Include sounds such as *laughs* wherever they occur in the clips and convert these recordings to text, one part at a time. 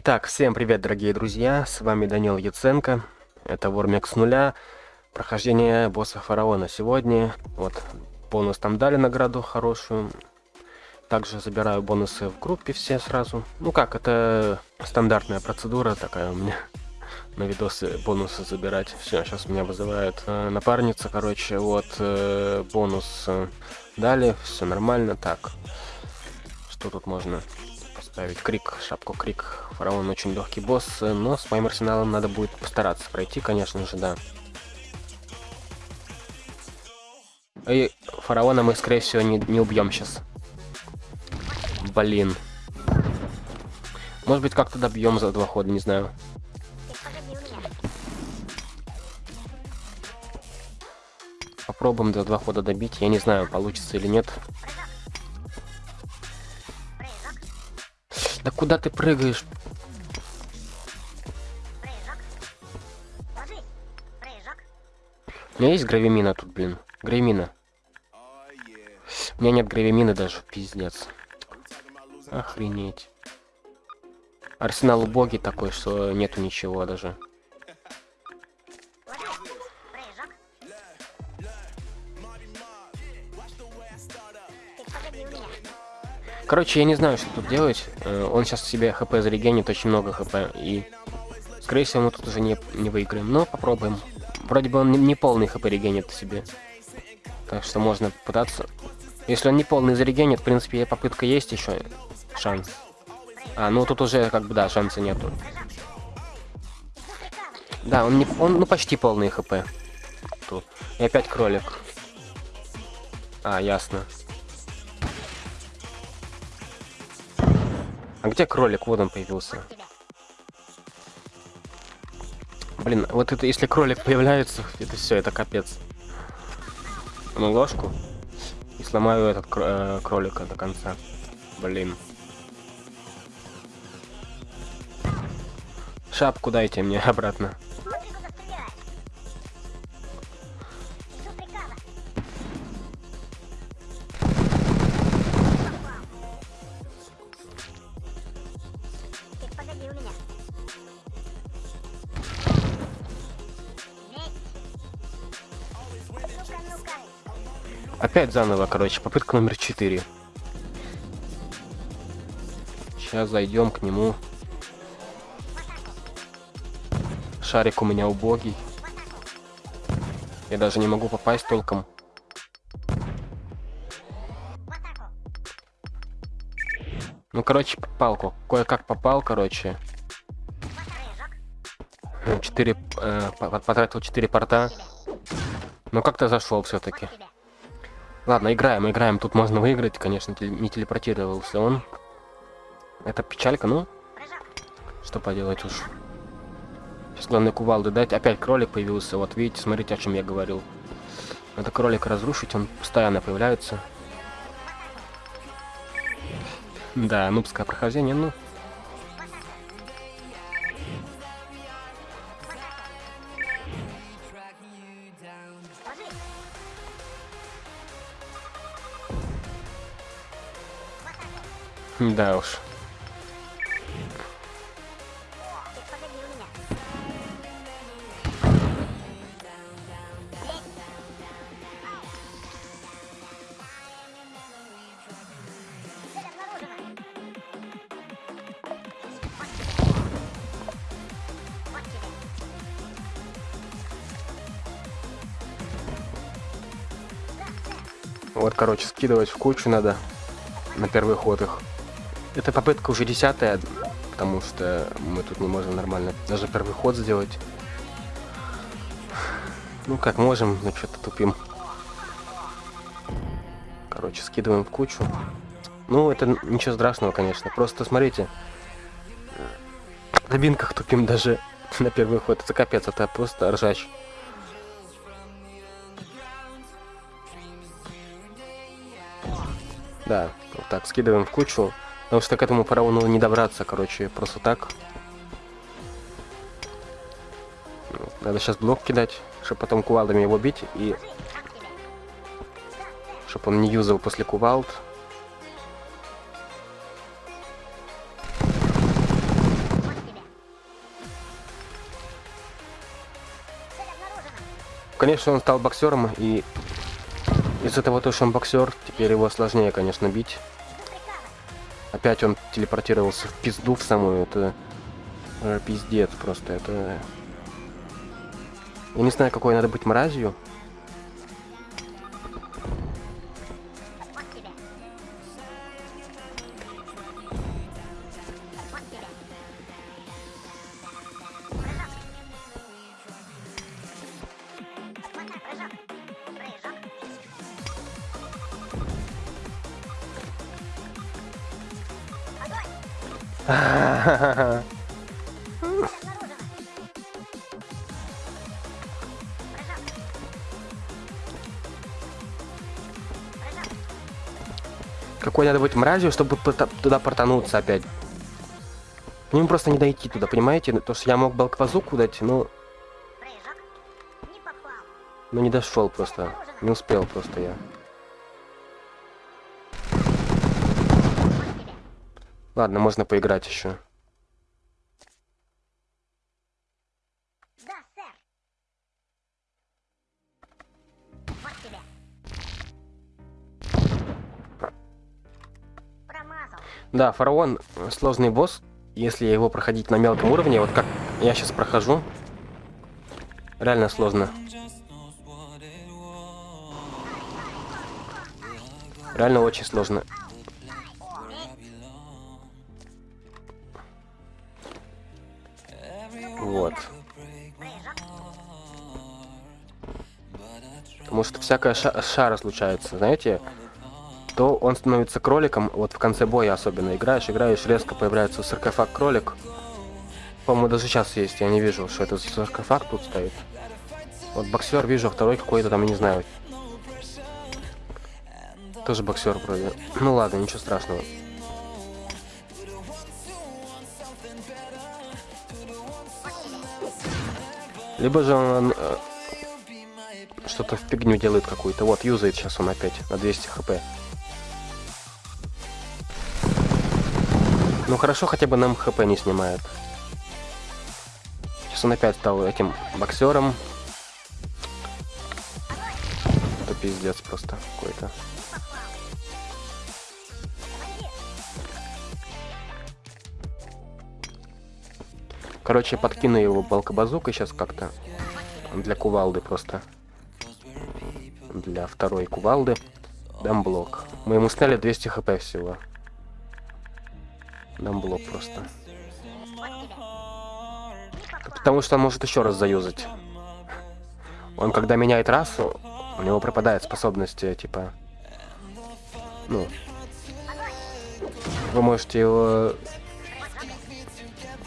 Итак, всем привет, дорогие друзья, с вами Данил Яценко, это Вормик с нуля, прохождение босса фараона сегодня, вот, бонус там дали награду хорошую, также забираю бонусы в группе все сразу, ну как, это стандартная процедура такая у меня, на видосы бонусы забирать, все, сейчас меня вызывает э, напарница, короче, вот, э, бонус э, дали, все нормально, так, что тут можно ставить крик, шапку крик. Фараон очень легкий босс, но с моим арсеналом надо будет постараться пройти, конечно же, да. И фараона мы, скорее всего, не, не убьем сейчас. Блин. Может быть, как-то добьем за два хода, не знаю. Попробуем за два хода добить. Я не знаю, получится или нет. Да куда ты прыгаешь? У меня есть гравимина тут, блин. Гравимина. У меня нет гравимины даже, пиздец. Охренеть. Арсенал убогий такой, что нету ничего даже. Короче, я не знаю, что тут делать. Э, он сейчас себе хп зарегенит очень много хп. И, скорее всего, мы тут уже не, не выиграем. Но попробуем. Вроде бы он не, полный хп регенит себе. Так что можно пытаться. Если он не полный зарегенит, в принципе, попытка есть еще. Шанс. А, ну тут уже, как бы, да, шанса нету. Да, он, не, он ну, почти полный хп. Тут. И опять кролик. А, ясно. Где кролик? Вот он появился. Блин, вот это если кролик появляется, *laughs* это все, это капец. Ну, ложку. И сломаю этот э, кролика до конца. Блин. Шапку дайте мне *laughs* обратно. Опять заново, короче, попытка номер 4. Сейчас зайдем к нему. Шарик у меня убогий. Я даже не могу попасть толком. Ну, короче, палку. Кое-как попал, короче. 4, э, потратил 4 порта. Но как-то зашел все-таки. Ладно, играем, играем. Тут можно выиграть, конечно, не телепортировался он. Это печалька, ну. Что поделать уж. Сейчас главное кувалды дать. Опять кролик появился. Вот видите, смотрите, о чем я говорил. Надо кролика разрушить, он постоянно появляется. Да, нубское прохождение, ну. Да уж. Вот, короче, скидывать в кучу надо на первый ход их. Эта попытка уже десятая, потому что мы тут не можем нормально даже первый ход сделать. Ну как можем, но что-то тупим. Короче, скидываем в кучу. Ну, это ничего страшного, конечно. Просто смотрите. На бинках тупим даже *laughs* на первый ход. Это капец, это просто ржач. Да, вот так, скидываем в кучу. Потому что к этому фараону не добраться, короче, просто так. Надо сейчас блок кидать, чтобы потом кувалдами его бить и... чтобы он не юзал после кувалд. Конечно, он стал боксером, и из-за того, что он боксер, теперь его сложнее, конечно, бить. Опять он телепортировался в пизду в самую, это э, пиздец просто, это... Я не знаю, какой надо быть мразью. Какой надо быть мразью, чтобы туда портануться опять. Мне просто не дойти туда, понимаете? То, что я мог балквазуку дать, но... Но не дошел просто. Не успел просто я. Ладно, можно поиграть еще. Да, фараон сложный босс. Если его проходить на мелком уровне, вот как я сейчас прохожу, реально сложно. Реально очень сложно. Вот. Потому что всякая ша шара случается, знаете? То он становится кроликом, вот в конце боя особенно играешь, играешь, резко появляется саркофаг кролик. По-моему, даже сейчас есть, я не вижу, что это саркофаг тут стоит. Вот боксер вижу, а второй какой-то там, не знаю. Тоже боксер вроде. Ну ладно, ничего страшного. Либо же он э, что-то в фигню делает какую-то. Вот, юзает сейчас он опять на 200 хп. Ну хорошо, хотя бы нам хп не снимает. Сейчас он опять стал этим боксером. Это пиздец просто какой-то. Короче, подкину его балкобазукой сейчас как-то. Для кувалды просто. Для второй кувалды. Дам блок. Мы ему сняли 200 хп всего. Дам блок просто. Потому что он может еще раз заюзать. Он когда меняет расу, у него пропадает способности, типа... Ну... Вы можете его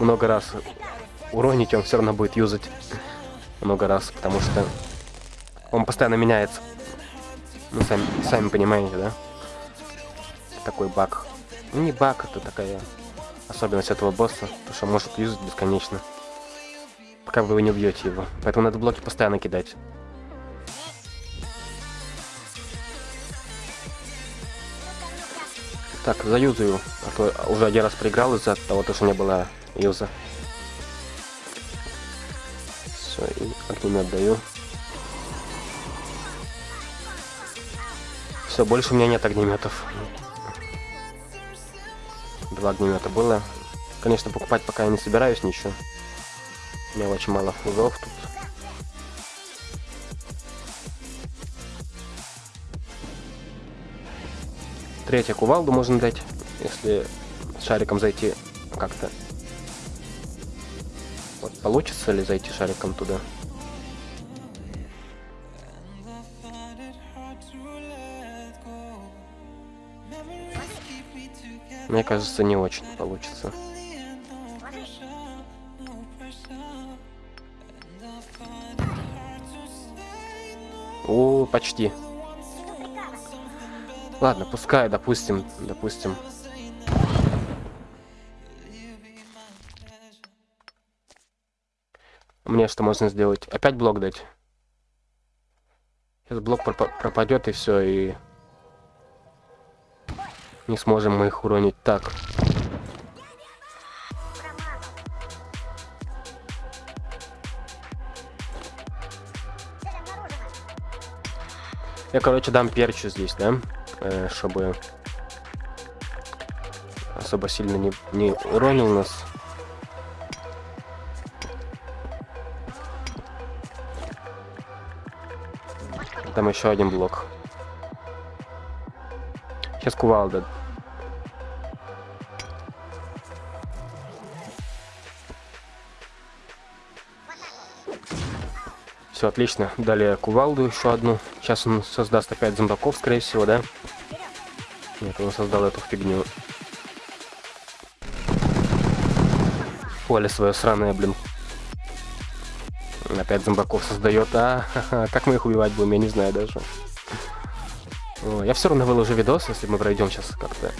много раз уронить, он все равно будет юзать много раз, потому что он постоянно меняется. Ну, сами, сами понимаете, да? Такой баг. Не баг, это такая особенность этого босса, то что может юзать бесконечно. Пока вы не убьете его. Поэтому надо блоки постоянно кидать. Так, заюзаю, а то уже один раз проиграл из-за того, что не было юза. Все, и огнемет даю. Все, больше у меня нет огнеметов. Два огнемета было. Конечно, покупать пока я не собираюсь ничего. У меня очень мало фузов тут. Третья кувалду можно дать, если шариком зайти как-то вот получится ли зайти шариком туда? Мне кажется, не очень получится. О, почти. Ладно, пускай, допустим, допустим. Мне что можно сделать? Опять блок дать? Сейчас блок пропадет и все, и... Не сможем мы их уронить так. Я, короче, дам перчу здесь, да? Э, чтобы особо сильно не, не уронил нас. Там еще один блок. Сейчас кувалда. Все, отлично. Далее кувалду еще одну. Сейчас он создаст опять зомбаков, скорее всего, да? Нет, он создал эту фигню. Поле свое сраное, блин. Опять зомбаков создает. А, как мы их убивать будем, я не знаю даже. О, я все равно выложу видос, если мы пройдем сейчас как-то.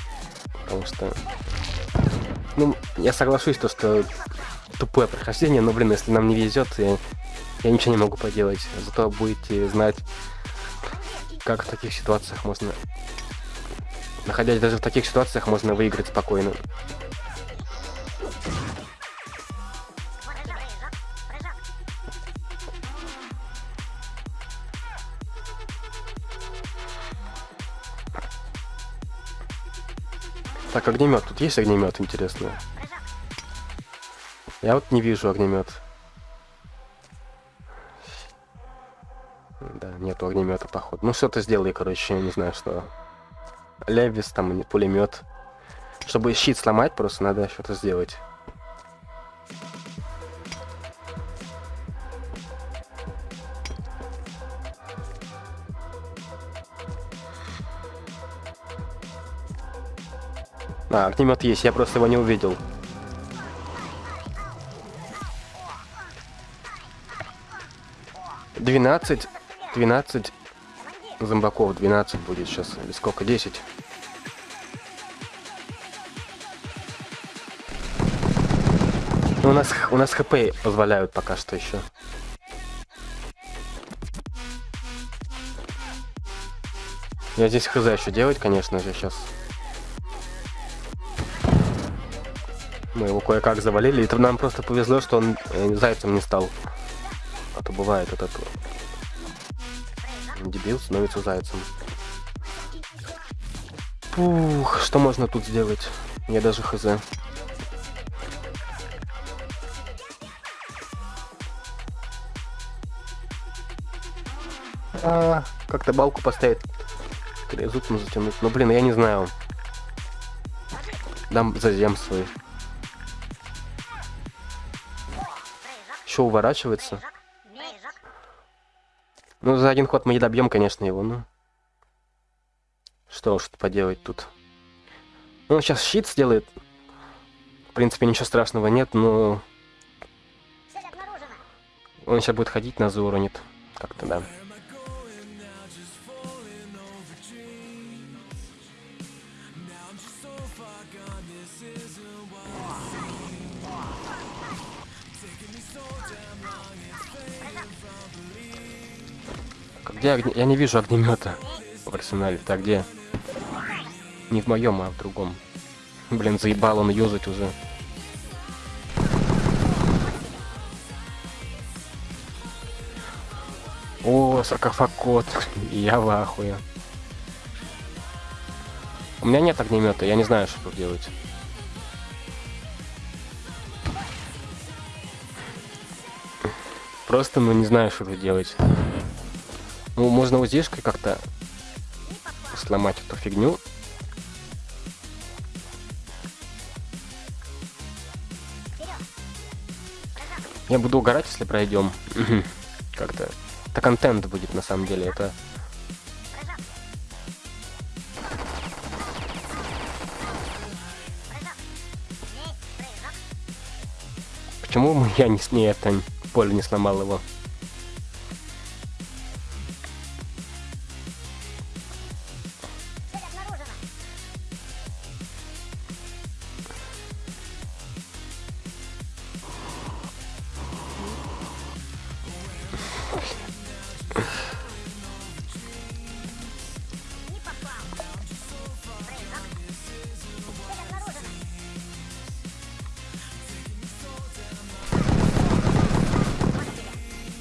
Потому что... Ну, я соглашусь, то, что тупое прохождение, но, блин, если нам не везет, я я ничего не могу поделать. Зато будете знать, как в таких ситуациях можно... Находясь даже в таких ситуациях, можно выиграть спокойно. Так, огнемет. Тут есть огнемет, интересно? Я вот не вижу огнемет. Нету огнемета, походу. Ну, что-то сделай, короче, не знаю, что. Левис, там, пулемет. Чтобы щит сломать, просто надо что-то сделать. А, огнемет есть, я просто его не увидел. 12 12 зомбаков, 12 будет сейчас. Или сколько? 10. Ну, у нас, у нас хп позволяют пока что еще. Я здесь хз еще делать, конечно же, сейчас. Мы его кое-как завалили. И нам просто повезло, что он э, зайцем не стал. А то бывает этот Дебил становится зайцем. Ух, что можно тут сделать? Я даже хз. А, как-то балку поставить. Зубом затянуть. Ну блин, я не знаю. Дам зазем свой. Еще уворачивается. Ну, за один ход мы не добьем, конечно, его, ну. Что уж поделать тут. Ну, он сейчас щит сделает. В принципе, ничего страшного нет, но... Он сейчас будет ходить, нас зауронит. Как-то, да. Где огне... Я не вижу огнемета в арсенале. Так, где? Не в моем, а в другом. Блин, заебал он юзать уже. О, саркофаг. Я в ахуе. У меня нет огнемета, я не знаю, что тут делать. Просто, ну, не знаю, что тут делать. Ну, можно УЗИшкой как-то сломать эту фигню. Я буду угорать, если пройдем. Как-то. Это контент будет на самом деле. Это. Почему я не с ней это поле не сломал его?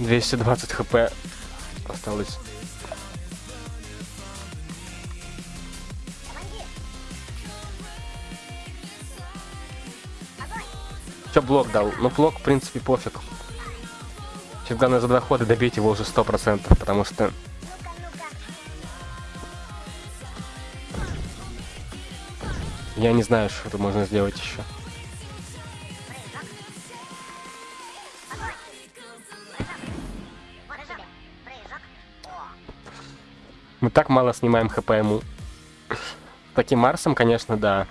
220 хп осталось. Че блок дал? Ну блок, в принципе, пофиг. Сейчас главное за два хода добить его уже 100%, потому что... Я не знаю, что тут можно сделать еще. Так мало снимаем хп ему. Таким Марсом, конечно, да.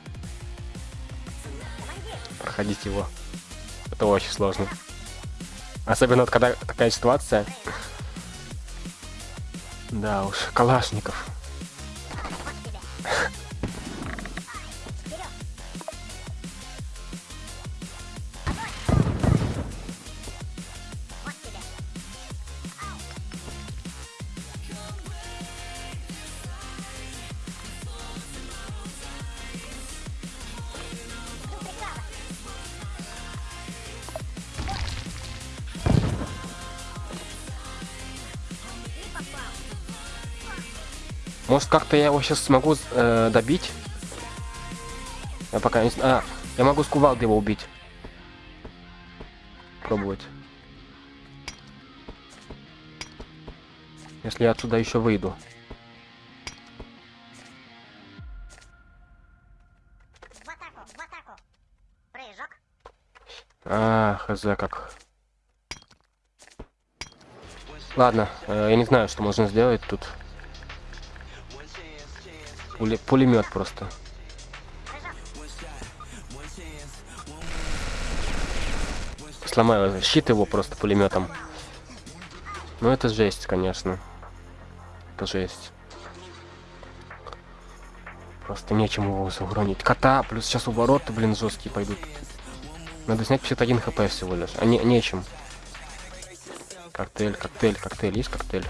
Проходить его. Это очень сложно. Особенно вот когда такая ситуация. Да уж, Калашников. Может как-то я его сейчас смогу э, добить? Я пока не знаю. А, я могу с кувалды его убить. Пробовать. Если я отсюда еще выйду. А, хз как. Ладно, э, я не знаю, что можно сделать тут. Пули, пулемет просто. Сломаю щит его просто пулеметом. Ну это жесть, конечно. Это жесть. Просто нечем его загронить. Кота, плюс сейчас у ворота, блин, жесткие пойдут. Надо снять 51 хп всего лишь. А не, нечем. Коктейль, коктейль, коктейль. Есть коктейль?